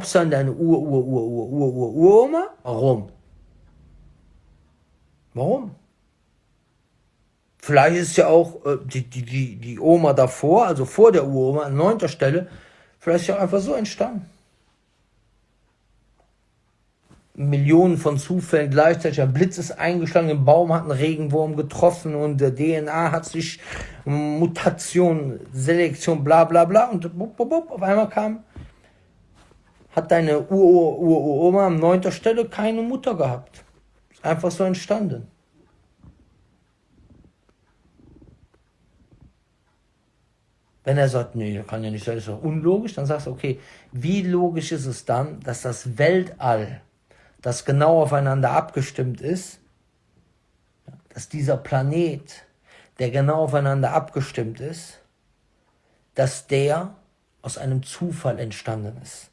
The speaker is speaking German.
glaubst du an deine Ur-Ur-Ur-Ur-Ur-Ur-Uroma? Warum? Warum? Vielleicht ist ja auch äh, die, die, die, die Oma davor, also vor der Uroma, an neunter Stelle, vielleicht ja einfach so entstanden. Millionen von Zufällen gleichzeitig. Ein Blitz ist eingeschlagen, im Baum hat ein Regenwurm getroffen und der DNA hat sich Mutation, Selektion, bla bla bla und bup, bup, bup, auf einmal kam, hat deine Ur-Ur-Ur-Oma an neunter Stelle keine Mutter gehabt. Ist einfach so entstanden. Wenn er sagt, nee, kann ja nicht sein, ist doch unlogisch, dann sagst du, okay, wie logisch ist es dann, dass das Weltall, das genau aufeinander abgestimmt ist, dass dieser Planet, der genau aufeinander abgestimmt ist, dass der aus einem Zufall entstanden ist.